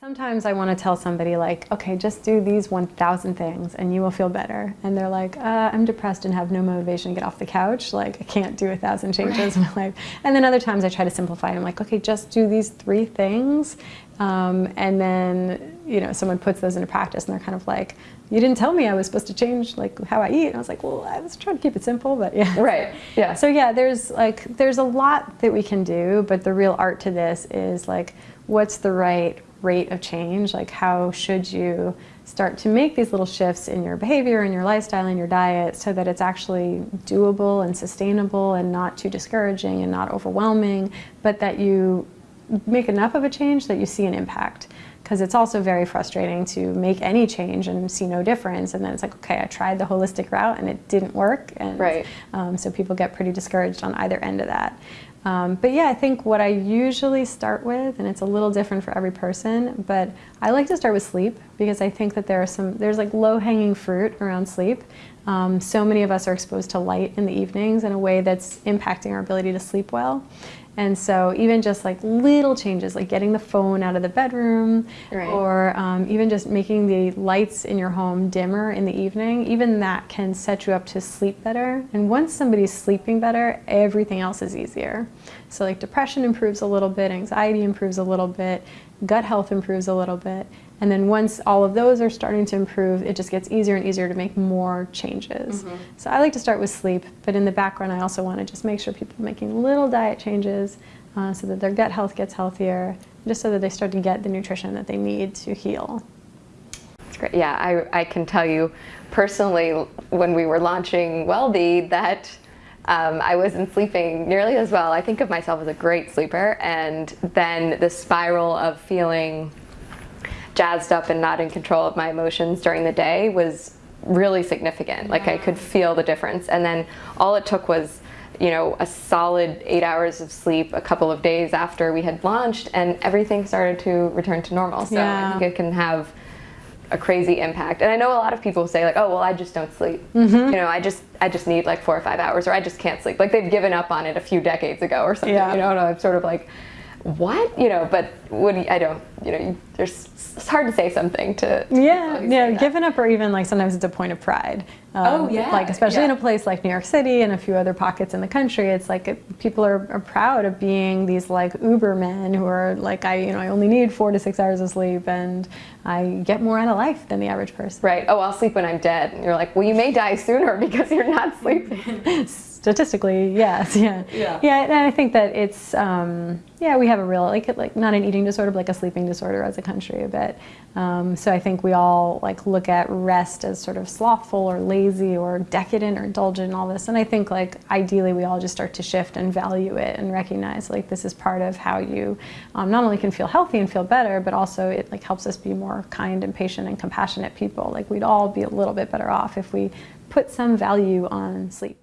Sometimes I want to tell somebody like, okay, just do these 1,000 things and you will feel better. And they're like, uh, I'm depressed and have no motivation to get off the couch. Like, I can't do a thousand changes right. in my life. And then other times I try to simplify. I'm like, okay, just do these three things. Um, and then, you know, someone puts those into practice and they're kind of like, you didn't tell me I was supposed to change like how I eat. And I was like, well, I was trying to keep it simple, but yeah. Right, yeah. So yeah, there's like, there's a lot that we can do, but the real art to this is like, what's the right rate of change? Like how should you start to make these little shifts in your behavior and your lifestyle and your diet so that it's actually doable and sustainable and not too discouraging and not overwhelming, but that you make enough of a change that you see an impact. Because it's also very frustrating to make any change and see no difference. And then it's like, okay, I tried the holistic route and it didn't work. And right. um, so people get pretty discouraged on either end of that. Um, but yeah, I think what I usually start with, and it's a little different for every person, but I like to start with sleep because I think that there are some, there's like low-hanging fruit around sleep. Um, so many of us are exposed to light in the evenings in a way that's impacting our ability to sleep well. And so even just like little changes, like getting the phone out of the bedroom, right. or um, even just making the lights in your home dimmer in the evening, even that can set you up to sleep better. And once somebody's sleeping better, everything else is easier. So like depression improves a little bit, anxiety improves a little bit, gut health improves a little bit. And then once all of those are starting to improve, it just gets easier and easier to make more changes. Mm -hmm. So I like to start with sleep, but in the background I also want to just make sure people are making little diet changes uh, so that their gut health gets healthier, just so that they start to get the nutrition that they need to heal. That's great. Yeah, I, I can tell you personally when we were launching WellBe that um, I wasn't sleeping nearly as well. I think of myself as a great sleeper and then the spiral of feeling jazzed up and not in control of my emotions during the day was really significant. Like I could feel the difference. And then all it took was you know, a solid eight hours of sleep a couple of days after we had launched and everything started to return to normal. So yeah. I think it can have a crazy impact. And I know a lot of people say like, oh, well, I just don't sleep. Mm -hmm. You know, I just I just need like four or five hours or I just can't sleep. Like they've given up on it a few decades ago or something, yeah. you know, and I'm sort of like, what? You know, but you, I don't, you know, you, there's, it's hard to say something to. Yeah, yeah, giving up or even like sometimes it's a point of pride. Um, oh, yeah. Like, especially yeah. in a place like New York City and a few other pockets in the country, it's like it, people are, are, proud of being these like uber men who are like, I, you know, I only need four to six hours of sleep and I get more out of life than the average person. Right. Oh, I'll sleep when I'm dead. And you're like, well, you may die sooner because you're not sleeping. Statistically, yes, yeah, yeah, yeah. And I think that it's, um, yeah, we have a real like like not an eating disorder, but like a sleeping disorder as a country a bit. Um, so I think we all like look at rest as sort of slothful or lazy or decadent or indulgent and all this. And I think like ideally we all just start to shift and value it and recognize like this is part of how you um, not only can feel healthy and feel better, but also it like helps us be more kind and patient and compassionate people. Like we'd all be a little bit better off if we put some value on sleep.